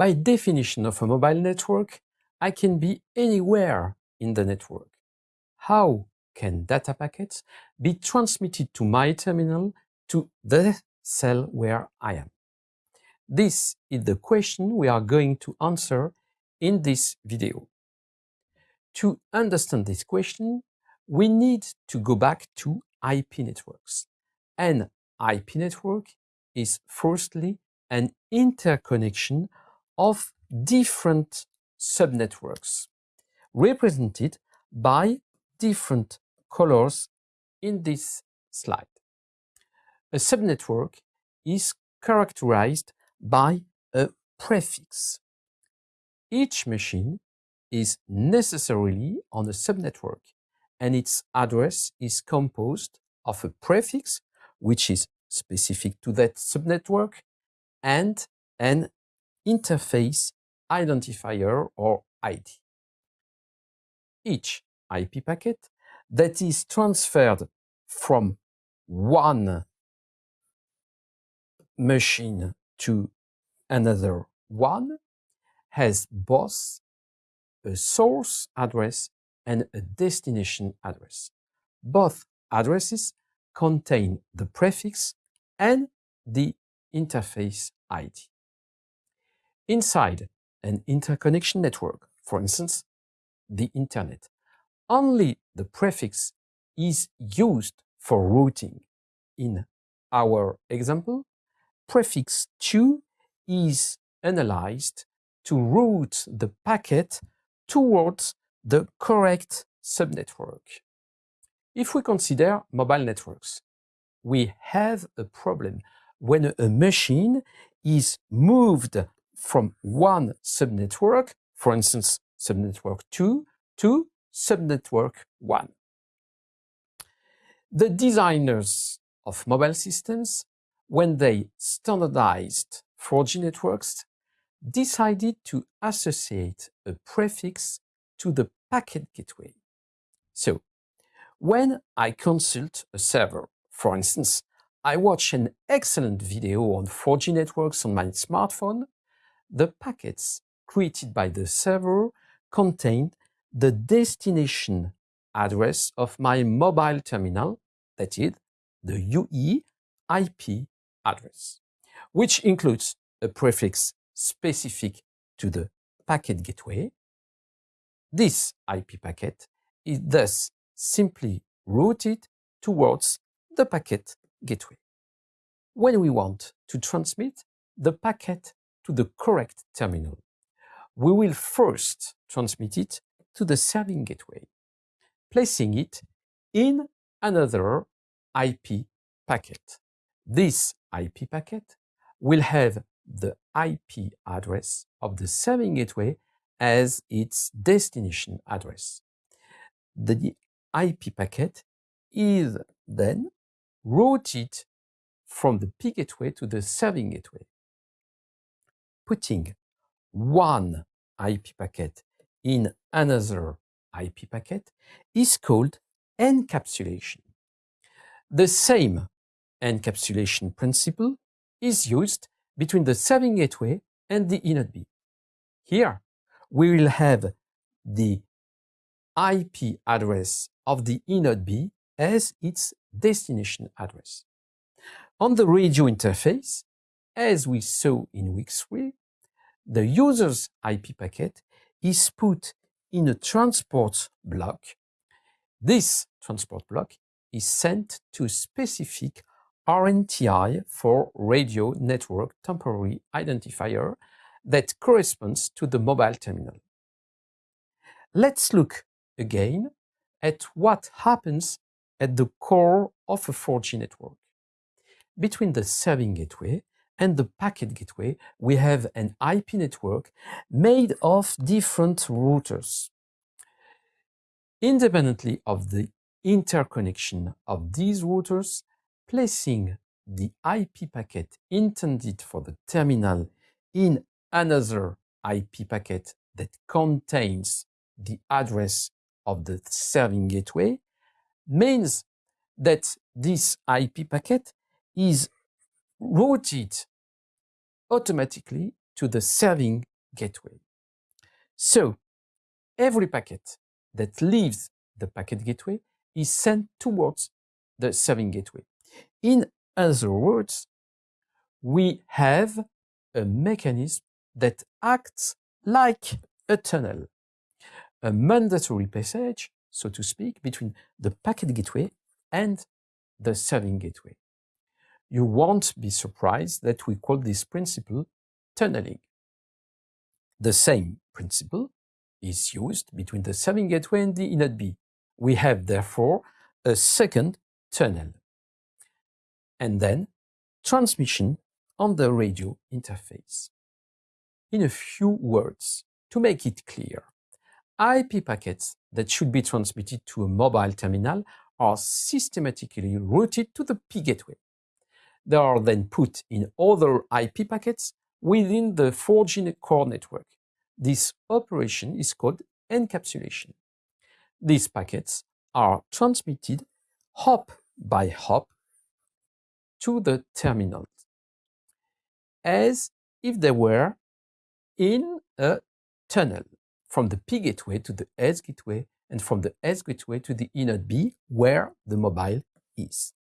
By definition of a mobile network, I can be anywhere in the network. How can data packets be transmitted to my terminal to the cell where I am? This is the question we are going to answer in this video. To understand this question, we need to go back to IP networks. An IP network is firstly an interconnection of different subnetworks represented by different colors in this slide. A subnetwork is characterized by a prefix. Each machine is necessarily on a subnetwork and its address is composed of a prefix which is specific to that subnetwork and an interface identifier or ID. Each IP packet that is transferred from one machine to another one has both a source address and a destination address. Both addresses contain the prefix and the interface ID. Inside an interconnection network, for instance, the internet, only the prefix is used for routing. In our example, prefix 2 is analyzed to route the packet towards the correct subnetwork. If we consider mobile networks, we have a problem when a machine is moved from one subnetwork, for instance, subnetwork 2, to subnetwork 1. The designers of mobile systems when they standardized 4G networks, decided to associate a prefix to the packet gateway. So, when I consult a server, for instance, I watch an excellent video on 4G networks on my smartphone, the packets created by the server contain the destination address of my mobile terminal, that is, the UE IP address, which includes a prefix specific to the packet gateway. This IP packet is thus simply routed towards the packet gateway. When we want to transmit the packet to the correct terminal, we will first transmit it to the serving gateway, placing it in another IP packet. This IP packet will have the IP address of the serving gateway as its destination address. The IP packet is then routed from the P gateway to the serving gateway. Putting one IP packet in another IP packet is called encapsulation. The same encapsulation principle is used between the serving gateway and the eNodeB. Here, we will have the IP address of the eNodeB as its destination address. On the radio interface, as we saw in week 3, the user's IP packet is put in a transport block. This transport block is sent to a specific RNTI for Radio Network Temporary Identifier that corresponds to the mobile terminal. Let's look again at what happens at the core of a 4G network. Between the serving gateway and the packet gateway, we have an IP network made of different routers. Independently of the interconnection of these routers, placing the IP packet intended for the terminal in another IP packet that contains the address of the serving gateway means that this IP packet is routed automatically to the serving gateway. So every packet that leaves the packet gateway is sent towards the serving gateway. In other words, we have a mechanism that acts like a tunnel, a mandatory passage, so to speak, between the packet gateway and the serving gateway. You won't be surprised that we call this principle tunneling. The same principle is used between the serving gateway and the eNodeB. We have therefore a second tunnel. And then transmission on the radio interface. In a few words, to make it clear, IP packets that should be transmitted to a mobile terminal are systematically routed to the P gateway. They are then put in other IP packets within the 4G core network. This operation is called encapsulation. These packets are transmitted hop by hop to the terminal as if they were in a tunnel from the P gateway to the S gateway and from the S gateway to the eNodeB where the mobile is.